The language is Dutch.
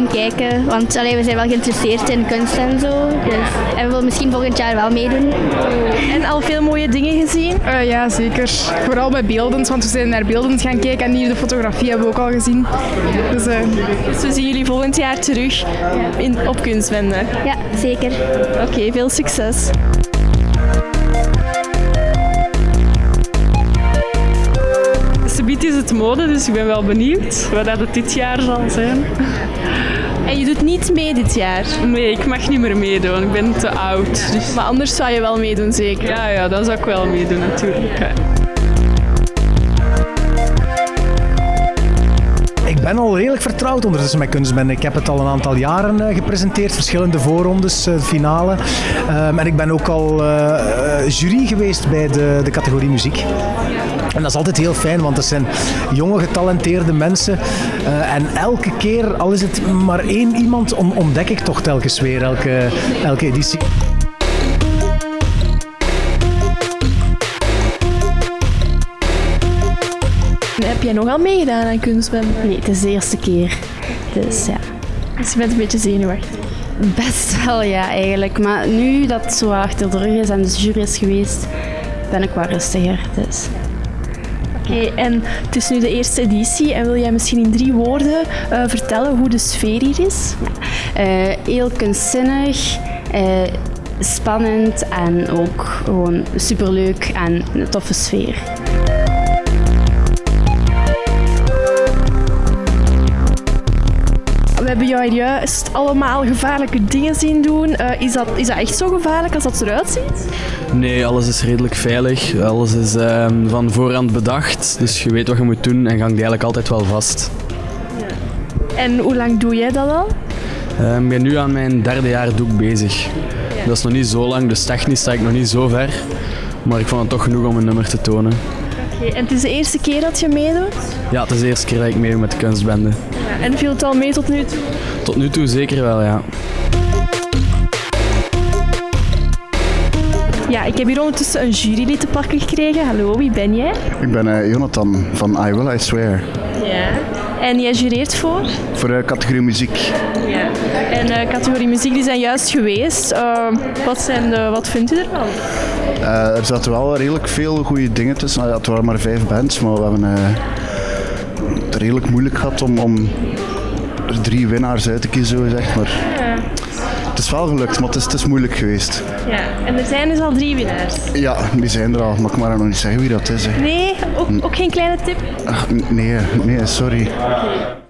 kijken. Want allee, we zijn wel geïnteresseerd in kunst en zo. Dus, en we willen misschien volgend jaar wel meedoen. En al veel mooie dingen gezien? Uh, ja, zeker. Vooral bij beeldend, want we zijn naar beeldend gaan kijken en hier de fotografie hebben we ook al gezien. Dus, uh... dus we zien jullie volgend jaar terug in, op Kunstwende. Ja, zeker. Oké, okay, veel succes. Mode, dus ik ben wel benieuwd wat dat het dit jaar zal zijn. En je doet niet mee dit jaar? Nee, ik mag niet meer meedoen. Ik ben te oud. Dus... Maar anders zou je wel meedoen, zeker? Ja, ja, dan zou ik wel meedoen natuurlijk. Ik ben al redelijk vertrouwd ondertussen met kunstbende. Ik heb het al een aantal jaren uh, gepresenteerd, verschillende voorrondes, uh, finale. Um, en ik ben ook al uh, jury geweest bij de, de categorie muziek. En dat is altijd heel fijn, want het zijn jonge, getalenteerde mensen. Uh, en elke keer, al is het maar één iemand, ontdek ik toch telkens weer, elke, elke editie. Heb jij nogal meegedaan aan kunstbende? Nee, het is de eerste keer. Dus ja. Dus je bent een beetje zenuwachtig? Best wel, ja, eigenlijk. Maar nu dat het zo achter de rug is en de jury is geweest, ben ik wel rustiger. Dus. En het is nu de eerste editie en wil jij misschien in drie woorden uh, vertellen hoe de sfeer hier is? Uh, heel kunstzinnig, uh, spannend en ook gewoon superleuk en een toffe sfeer. Hebben jou juist allemaal gevaarlijke dingen zien doen. Uh, is, dat, is dat echt zo gevaarlijk als dat eruit ziet? Nee, alles is redelijk veilig. Alles is uh, van voorhand bedacht. Dus je weet wat je moet doen en hangt eigenlijk altijd wel vast. Ja. En hoe lang doe jij dat al? Uh, ik ben nu aan mijn derde jaar doek bezig. Ja. Dat is nog niet zo lang, dus technisch sta ik nog niet zo ver. Maar ik vond het toch genoeg om een nummer te tonen. Oké, okay. en het is de eerste keer dat je meedoet? Ja, het is de eerste keer dat ik meedoe met de kunstbende. Ja, en viel het al mee tot nu toe? Tot nu toe zeker wel, ja. Ja, ik heb hier ondertussen een jurylid te pakken gekregen. Hallo, wie ben jij? Ik ben uh, Jonathan van I Will I Swear. Ja. En jij jureert voor? Voor de uh, categorie muziek. Ja. En uh, categorie muziek die zijn juist geweest. wat, zijn de, wat vindt u ervan? er zaten wel redelijk veel goede dingen tussen. Nou, het waren maar vijf bands, maar we hebben het redelijk moeilijk gehad om, om er drie winnaars uit te kiezen, zo gezegd. Maar ja. Het is wel gelukt, maar het is, het is moeilijk geweest. Ja, en er zijn dus al drie winnaars? Ja, die zijn er al. Mag ik maar nog niet zeggen wie dat is. Hè. Nee, ook, ook geen kleine tip? Ach, nee, nee, sorry. Okay.